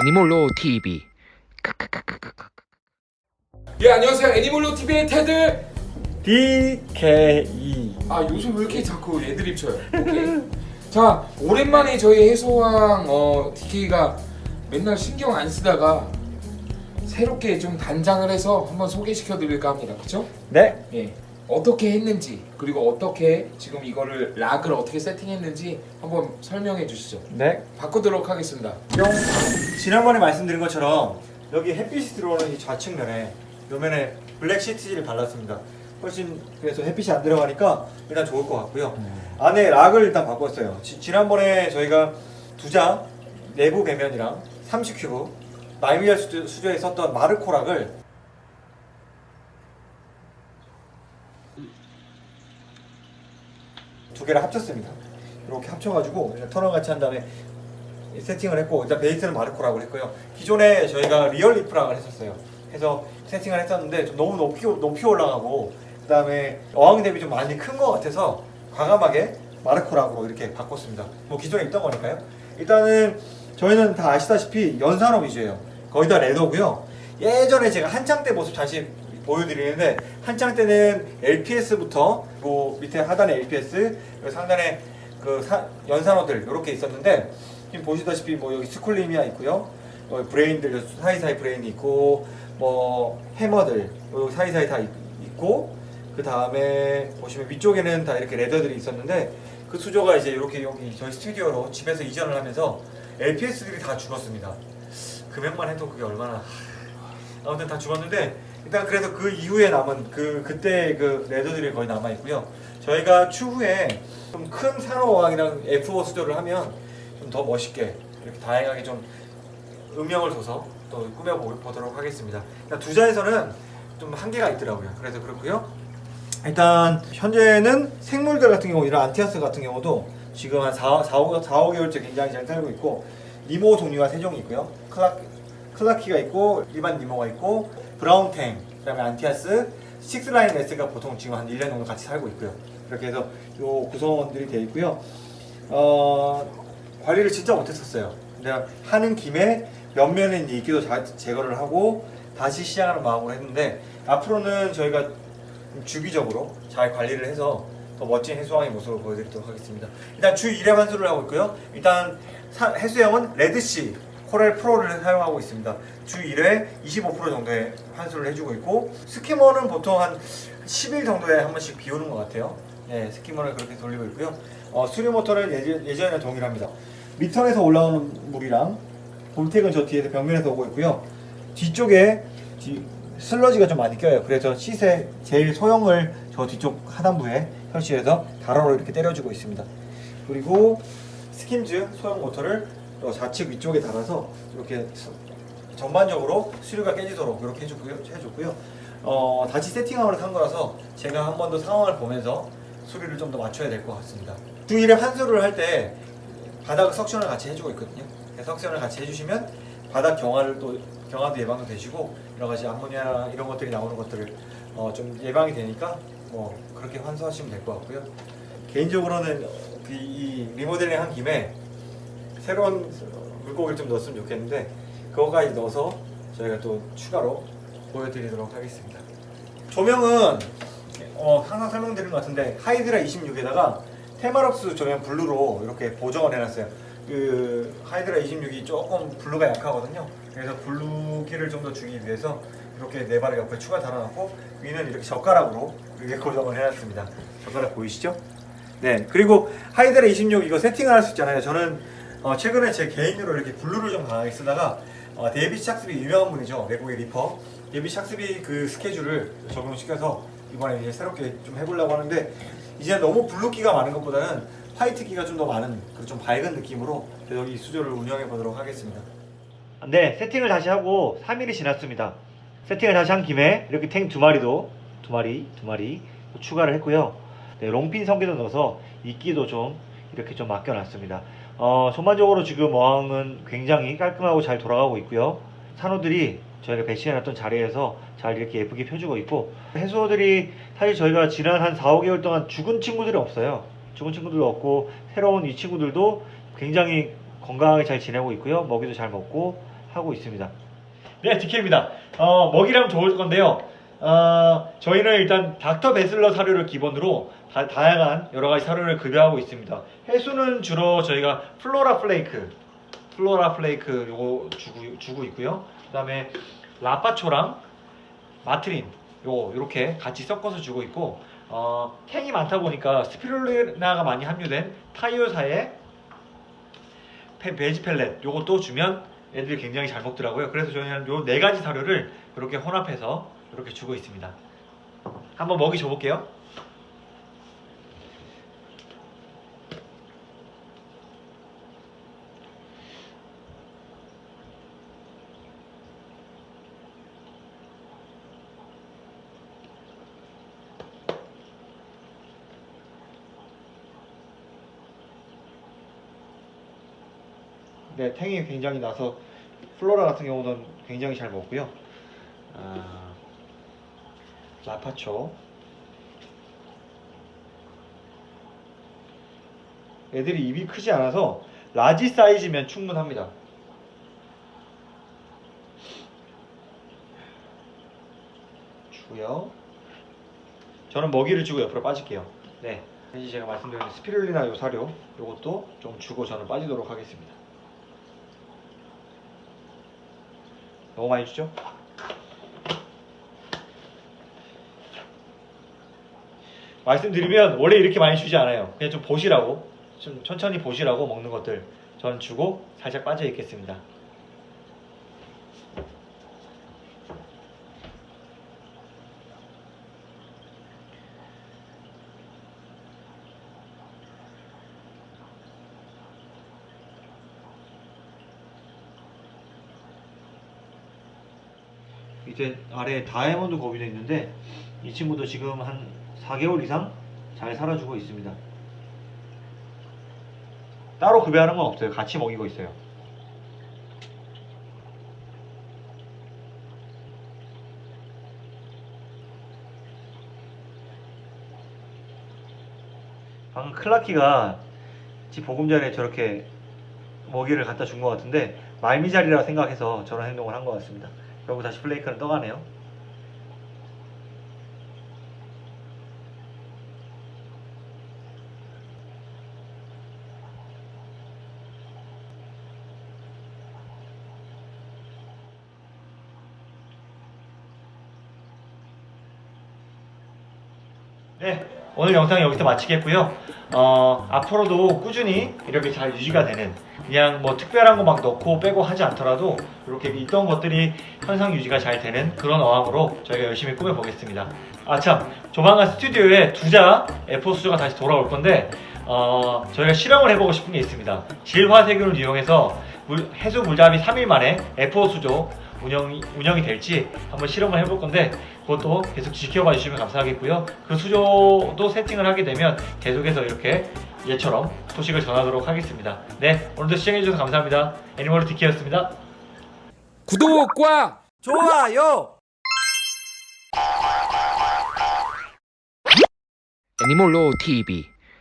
애니몰로 TV 예 안녕하세요. 애니몰로 TV의 테드 DKE 아 요즘 왜 이렇게 자꾸 애드립 쳐요? 오케이. 자 오랜만에 저희 해소왕 어, DK가 맨날 신경 안 쓰다가 새롭게 좀 단장을 해서 한번 소개시켜 드릴까 합니다. 그쵸? 네. 예 어떻게 했는지 그리고 어떻게 지금 이거를 락을 어떻게 세팅했는지 한번 설명해 주시죠 네. 바꾸도록 하겠습니다 뿅. 지난번에 말씀드린 것처럼 여기 햇빛이 들어오는 이 좌측면에 요면에 블랙 시트지를 발랐습니다. 훨씬 그래서 햇빛이 안 들어가니까 일단 좋을 것 같고요. 안에 rock을 일단 바꿨어요. 지, 지난번에 저희가 두자 내부 배면이랑 30큐브 말미잘 수조, 수조에 썼던 마르코 rock을 걔를 합쳤습니다. 이렇게 합쳐가지고 터널 같이 한 다음에 세팅을 했고 일단 베이스는 마르코라고 했고요. 기존에 저희가 real reef rock을 했었어요. 해서 세팅을 했었는데 좀 너무 높이 높이 올라가고 그 다음에 어항 대비 좀 많이 큰 것 같아서 과감하게 마르코 rock으로 이렇게 바꿨습니다. 뭐 기존에 있던 거니까요. 일단은 저희는 다 아시다시피 연산호 위주예요. 거의 다 leather고요. 예전에 제가 한창 때 모습 다시 보여드리는데 한창 때는 LPS부터 뭐 밑에 하단에 LPS 상단에 그 사- 연산호들 이렇게 있었는데 지금 보시다시피 뭐 여기 scolymia 있고요. 어, brain들 사이사이 brain이 있고 뭐 hammer들 요 사이사이 다 있- 있고 그 다음에 보시면 위쪽에는 다 이렇게 leather들이 있었는데 그 수조가 이제 이렇게 여기 저희 스튜디오로 집에서 이전을 하면서 LPS들이 다 죽었습니다. 금액만 해도 그게 얼마나 아무튼 다 죽었는데 일단 그래서 그 이후에 남은 그 그때 그 leather들이 거의 남아 있고요. 저희가 추후에 좀 큰 산호왕이랑 F5 수조를 하면 좀 더 멋있게 이렇게 다양하게 좀 음영을 줘서 또 꾸며 보- 보도록 하겠습니다. 일단 두자에서는 좀 한계가 있더라고요. 그래서 그렇고요. 일단 현재는 생물들 같은 경우 이런 안티아스 같은 경우도 지금 한 4, 4, 5, 4, 5개월째 굉장히 잘 살고 있고 니모 종류가 세 종이 있고요. 클라, 클라키가 있고 일반 니모가 있고 brown tang 그 다음에 anthias six line wrasse가 보통 지금 한 1년 정도 같이 살고 있고요. 이렇게 해서 요 구성원들이 되어 있고요. 어, 관리를 진짜 못했었어요. 근데 하는 김에 있는 이끼도 자- 제거를 하고 다시 시작하는 마음으로 했는데 앞으로는 저희가 좀 주기적으로 잘 관리를 해서 더 멋진 해수항의 모습을 보여드리도록 하겠습니다. 일단 주 1회 환수를 하고 있고요. 일단 사- 해수염은 Red Sea 코렐 프로를 사용하고 있습니다. 주 1회 25% 정도의 환수를 해주고 있고 스키머는 보통 한 10일 정도에 한 번씩 비우는 것 같아요. 네, 스키머를 그렇게 돌리고 있고요. 어, 수류 모터는 예전, 예전이랑 동일합니다. 미터에서 올라오는 물이랑 볼텍은 저 뒤에서 벽면에서 오고 있고요. 뒤쪽에 뒤- 슬러지가 좀 많이 껴요. 그래서 시세 제일 소형을 저 뒤쪽 하단부에 설치해서 가로로 이렇게 때려주고 있습니다. 그리고 스킨즈 소형 모터를 또 좌측 위쪽에 달아서 이렇게 서- 전반적으로 수류가 깨지도록 이렇게 해줬고요. 해줬고요. 어, 다시 세팅함을 한 거라서 제가 한 번 더 상황을 보면서 수류를 좀 더 맞춰야 될 것 같습니다. 주 1회 환수를 할 때 바닥 suction을 같이 해주고 있거든요. 그래서 suction을 같이 해주시면 바닥 경화를 또 경화도 예방도 되시고 여러 가지 암모니아 이런 것들이 나오는 것들을 어, 좀 예방이 되니까 뭐 그렇게 환수하시면 될 것 같고요. 개인적으로는 그이 리모델링 한 김에 새로운 물고기를 좀 넣었으면 좋겠는데 그거까지 넣어서 저희가 또 추가로 보여드리도록 하겠습니다. 조명은 어, 항상 설명드린 것 같은데 하이드라 26에다가 테마럭스 조명 blue로 이렇게 보정을 해놨어요. 그 하이드라 26이 조금 blue가 약하거든요. 그래서 blue기를 좀 더 주기 위해서 이렇게 네 발을 옆에 추가 달아놨고 위는 이렇게 젓가락으로 이렇게 고정을 해놨습니다. 젓가락 보이시죠? 네. 그리고 하이드라 26 이거 세팅을 할 수 있잖아요. 저는 어, 최근에 제 개인으로 이렇게 blue를 좀 강하게 쓰다가 어, David Saxby 유명한 분이죠. 외국의 reefer. David Saxby 그 스케줄을 적용시켜서 이번에 이제 새롭게 좀 해보려고 하는데 이제 너무 blue기가 많은 것보다는 white기가 좀 더 많은 그좀 밝은 느낌으로 이 수조를 운영해 보도록 하겠습니다. 네, 세팅을 다시 하고 3일이 지났습니다. 세팅을 다시 한 김에 이렇게 탱 두 마리도 두 마리, 두 마리 추가를 했고요. 네, 롱핀 성게도 넣어서 이끼도 좀 이렇게 좀 맡겨놨습니다. 어, 전반적으로 지금 어항은 굉장히 깔끔하고 잘 돌아가고 있고요. 산호들이 저희가 배치해놨던 자리에서 잘 이렇게 예쁘게 펴주고 있고 해수어들이 사실 저희가 지난 한 4, 5개월 동안 죽은 친구들이 없어요. 죽은 친구들도 없고 새로운 이 친구들도 굉장히 건강하게 잘 지내고 있고요. 먹이도 잘 먹고 하고 있습니다. 네, DK입니다. 어, 먹이를 줄 건데요. 어, 저희는 일단 Dr. Bassleer 사료를 기본으로 다, 다양한 여러 가지 사료를 급여하고 있습니다. 해수는 주로 저희가 flora flake, flora flake 요거 주고, 주고 있고요. 그 다음에 lapacho랑 matrine 요 이렇게 같이 섞어서 주고 있고 어, tang이 많다 보니까 스피룰리나가 많이 함유된 타이오사의 페- 베지 펠렛 요것도 주면 애들이 굉장히 잘 먹더라고요. 그래서 저희는 요 네 가지 사료를 이렇게 혼합해서 이렇게 주고 있습니다. 한번 먹이 줘볼게요. 네, tang이 굉장히 나서 flora 같은 경우는 굉장히 잘 먹고요. 아, lapacho. 애들이 입이 크지 않아서 large 사이즈면 충분합니다. 주고요. 저는 먹이를 주고 옆으로 빠질게요. 네. 이제 제가 말씀드린 스피룰리나 요 사료 요것도 좀 주고 저는 빠지도록 하겠습니다. 너무 많이 주죠? 말씀드리면 원래 이렇게 많이 주지 않아요. 그냥 좀 보시라고 좀 천천히 보시라고 먹는 것들 저는 주고 살짝 빠져 있겠습니다. 이제 아래 다이아몬드 거위도 있는데 이 친구도 지금 한 4개월 이상 잘 살아주고 있습니다. 따로 급여하는 건 없어요. 같이 먹이고 있어요. 방금 클라키가 지 보금 전에 저렇게 먹이를 갖다 준 것 같은데 말미잘이라 생각해서 저런 행동을 한 것 같습니다. 그리고 다시 플레이크는 떠가네요. 네, 오늘 영상 여기서 마치겠고요. 어, 앞으로도 꾸준히 이렇게 잘 유지가 되는 그냥 뭐 특별한 거 막 넣고 빼고 하지 않더라도 이렇게 있던 것들이 현상 유지가 잘 되는 그런 어항으로 저희가 열심히 꾸며보겠습니다. 아 참, 조만간 스튜디오에 두자 F4 수조가 다시 돌아올 건데 어, 저희가 실험을 해보고 싶은 게 있습니다. 질화세균을 이용해서 물- 해수 물잡이 3일 만에 F4 수조 운영이, 운영이 될지 한번 실험을 해볼 건데 그것도 계속 지켜봐 주시면 감사하겠고요. 그 수조도 세팅을 하게 되면 계속해서 이렇게 얘처럼 소식을 전하도록 하겠습니다. 네, 오늘도 시청해주셔서 감사합니다. 애니멀 디키였습니다. 구독과 좋아요. 애니몰로 TV